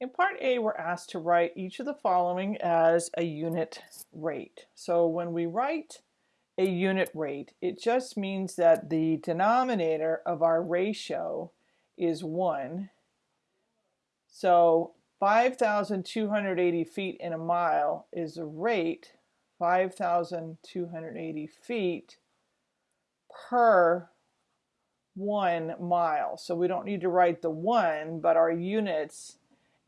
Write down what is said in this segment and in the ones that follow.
In part A, we're asked to write each of the following as a unit rate. So when we write a unit rate, it just means that the denominator of our ratio is 1. So 5,280 feet in a mile is a rate, 5,280 feet per one mile. So we don't need to write the one, but our units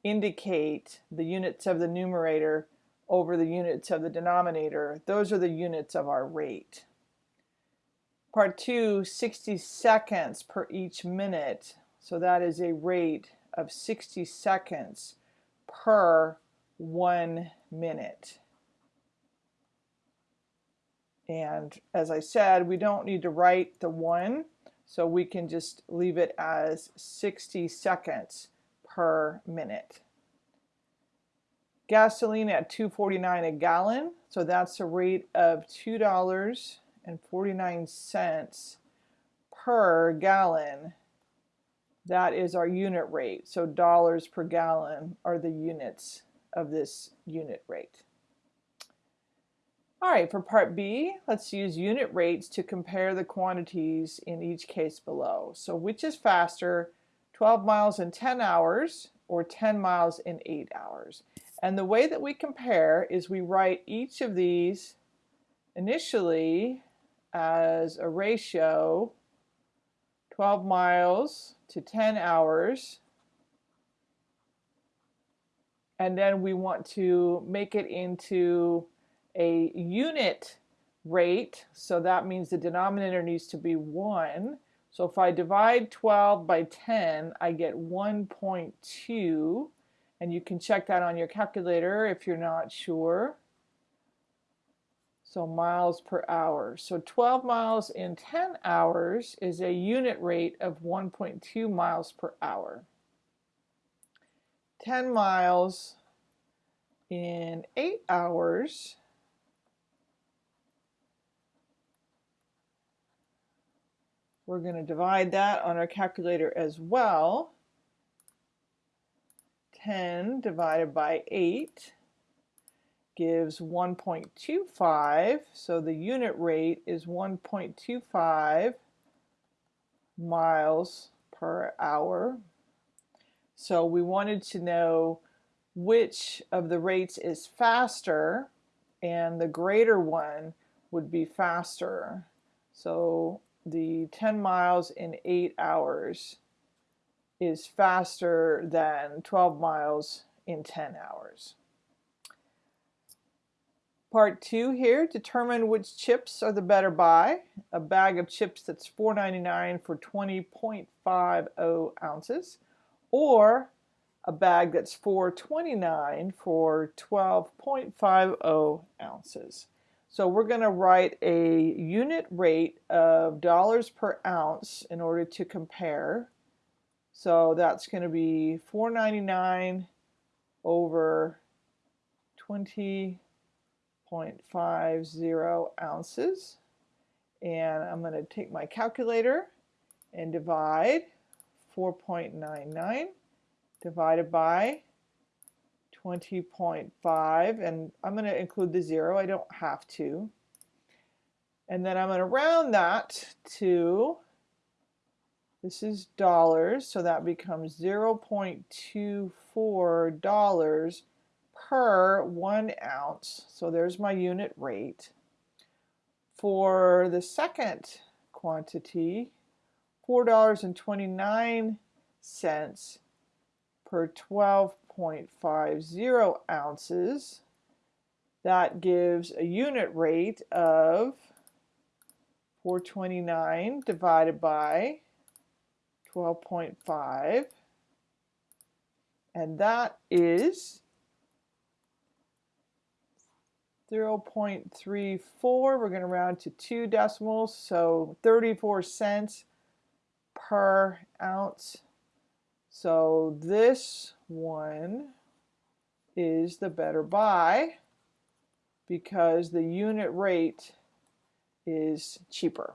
indicate the units of the numerator over the units of the denominator. Those are the units of our rate. Part 2, 60 seconds per each minute. So that is a rate of 60 seconds per one minute. And as I said, we don't need to write the one, so we can just leave it as 60 seconds per minute. Gasoline at 2.49 a gallon, so that's a rate of $2.49 per gallon. That is our unit rate. So dollars per gallon are the units of this unit rate. All right, for part B, let's use unit rates to compare the quantities in each case below. So which is faster, 12 miles in 10 hours or 10 miles in 8 hours. And the way that we compare is we write each of these initially as a ratio 12 miles to 10 hours. And then we want to make it into a unit rate. So that means the denominator needs to be 1 so if I divide 12 by 10, I get 1.2, and you can check that on your calculator if you're not sure. So miles per hour. So 12 miles in 10 hours is a unit rate of 1.2 miles per hour. 10 miles in 8 hours We're going to divide that on our calculator as well. 10 divided by 8 gives 1.25. So the unit rate is 1.25 miles per hour. So we wanted to know which of the rates is faster and the greater one would be faster. So the 10 miles in 8 hours is faster than 12 miles in 10 hours. Part 2 here, determine which chips are the better buy. A bag of chips that's $4.99 for 20.50 ounces or a bag that's $4.29 for 12.50 ounces. So we're going to write a unit rate of dollars per ounce in order to compare. So that's going to be 4.99 over 20.50 ounces. And I'm going to take my calculator and divide 4.99 divided by 20.5 and I'm going to include the zero I don't have to. And then I'm going to round that to this is dollars so that becomes 0.24 dollars per one ounce. So there's my unit rate. For the second quantity $4.29 per 12 0.50 ounces. That gives a unit rate of 429 divided by 12.5 and that is 0.34 we're going to round to two decimals so 34 cents per ounce so this one is the better buy because the unit rate is cheaper.